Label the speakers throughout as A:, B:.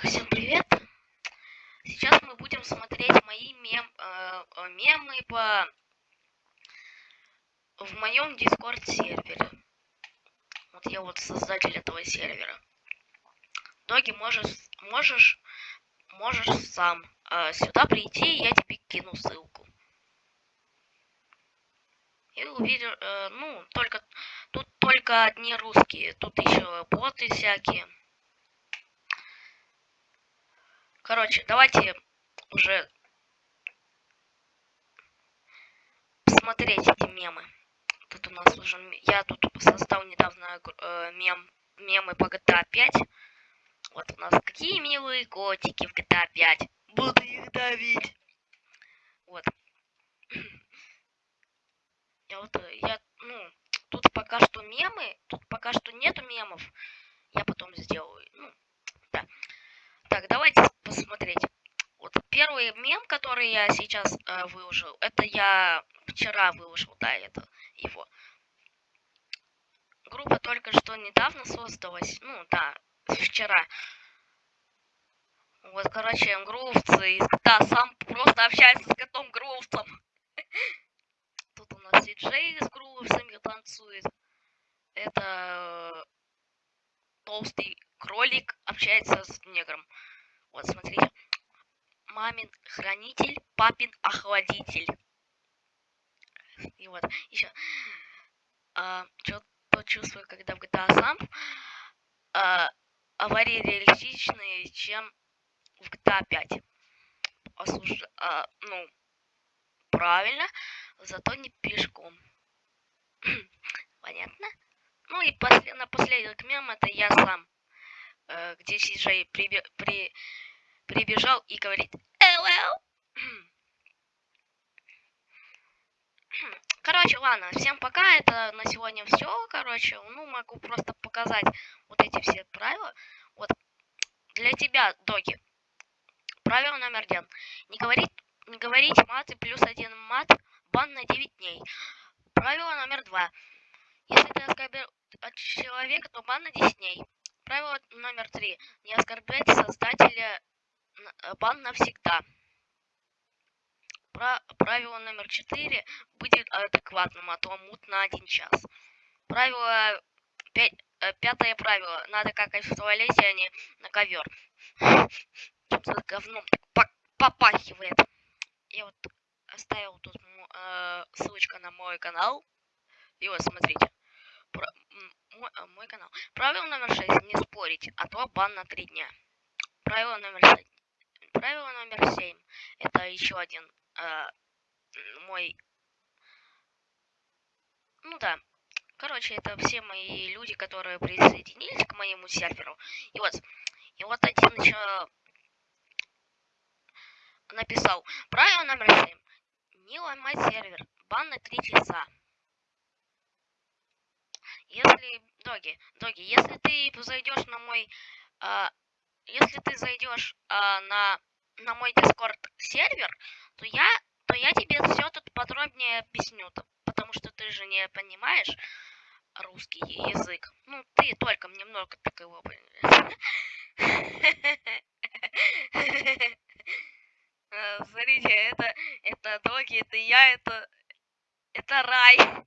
A: Так, всем привет. Сейчас мы будем смотреть мои мем, э, э мемы по в моем Discord сервере. Вот я вот создатель этого сервера. Доги, можешь, можешь, можешь сам э, сюда прийти, я тебе кину ссылку. И увидел, э, ну, только, тут только одни русские, тут еще боты всякие. Короче, давайте уже посмотреть эти мемы. Тут у нас уже... Я тут создал недавно э, мем, мемы по GTA 5. Вот у нас какие милые котики в GTA 5. Буду их давить. Вот. Я вот, э, я, ну, тут пока что мемы, тут пока что нету мемов. Я потом сделаю. Ну, да. Так, давайте посмотреть. Вот первый мем, который я сейчас э, выложил, это я вчера выложил, да, это его. Группа только что недавно создалась, ну да, вчера. Вот, короче, грувцы кота сам просто общается с котом грувцем. Тут у нас и Джей с грувцами танцует. Это толстый кролик общается с негром. Вот, смотрите. Мамин хранитель, папин охладитель. И вот, еще. А, что чувствую, когда в GTA сам. А, аварии реалистичные, чем в GTA 5. Осуж... А, ну, правильно, зато не пешком. Понятно? Ну и после, напоследок мем это я сам, э, где Сиджей при, при, прибежал и говорит. Короче, ладно, всем пока, это на сегодня все, короче, ну, могу просто показать вот эти все правила. Вот, для тебя, доги, правило номер один. Не говорить, не говорить мат и плюс один мат, бан на 9 дней. Правило номер два. Если ты оскорбил человека, то бан на 10 дней. Правило номер три. Не оскорблять создателя бан навсегда. Правило номер четыре. Быть адекватным, а то мут на один час. Правило... Пять, э, пятое правило. Надо какать в туалете, а не на ковер. Что-то говном попахивает. Я вот оставил тут э, ссылочка на мой канал. И вот смотрите. Про, мой, э, мой канал. Правило номер 6. Не спорить, а то бан на 3 дня. Правило номер 6. Правило номер 7. Это еще один э, мой... Ну да. Короче, это все мои люди, которые присоединились к моему серверу. И вот, и вот один еще написал. Правило номер 7. Не ломать сервер. Бан на 3 часа. Если, доги, доги, если ты зайдешь на мой, а, если ты зайдешь а, на, на мой Discord сервер, то я, то я тебе все тут подробнее объясню, потому что ты же не понимаешь русский язык. Ну, ты только немного так его Смотрите, это, это доги, это я, это, это рай.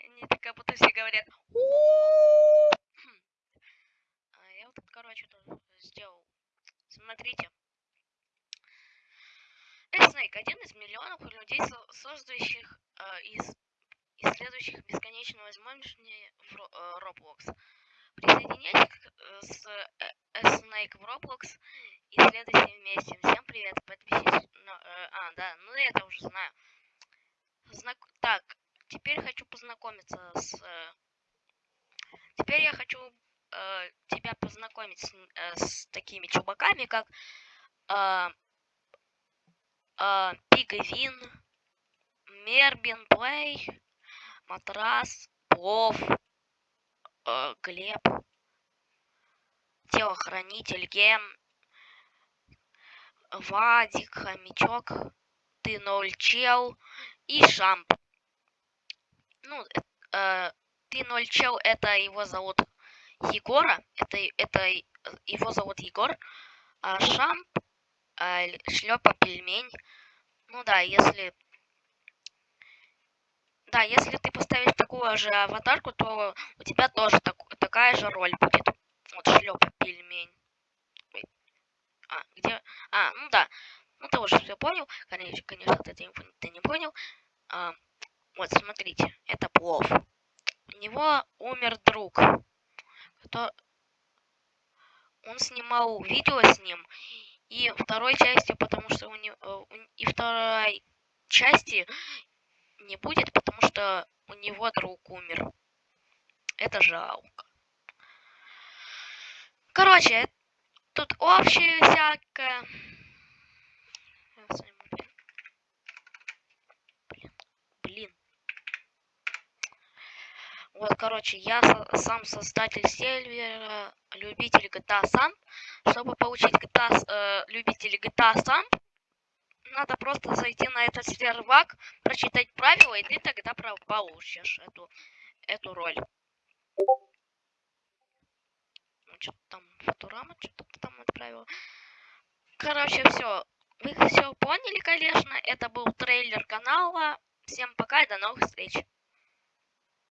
A: Они так как будто все говорят. А я вот, короче, тут сделал. Смотрите. Снейк один из миллионов людей, создающих э, из исследующих бесконечную возможность в э, Roblox. Присоединяйтесь э, с э, Snake в Roblox и следуйте вместе. Всем привет, подпишитесь. На, э, а, да, ну я это уже знаю. Знак... Так, теперь хочу познакомиться с... Э, теперь я хочу э, тебя познакомить с, э, с такими чубаками, как э, э, Пигвин, Мербин Плей, Матрас, Плов, э, Глеб, Телохранитель, Гем, Вадик, Хомячок, Ты Ноль Чел и Шамп ну, э, 3.0 чел, это его зовут Егора. Это, это его зовут Егор. А Шамп, а, шлепа пельмень. Ну да, если... Да, если ты поставишь такую же аватарку, то у тебя тоже так, такая же роль будет. Вот шлепа пельмень. А, где... А, ну да. Ну ты уже все понял. Конечно, конечно, ты, ты не понял. А, вот, смотрите, это плов. У него умер друг. Кто... Он снимал видео с ним. И второй части, потому что у него... И второй части не будет, потому что у него друг умер. Это жалко. Короче, тут общее всякое. Вот, короче, я сам создатель сервера любитель GTA сам. Чтобы получить GTA, э, любители GTA сам, надо просто зайти на этот сервак, прочитать правила, и ты тогда получишь эту, эту роль. Ну, что-то там Футурама, что-то там отправил. Короче, все. Вы все поняли, конечно. Это был трейлер канала. Всем пока и до новых встреч.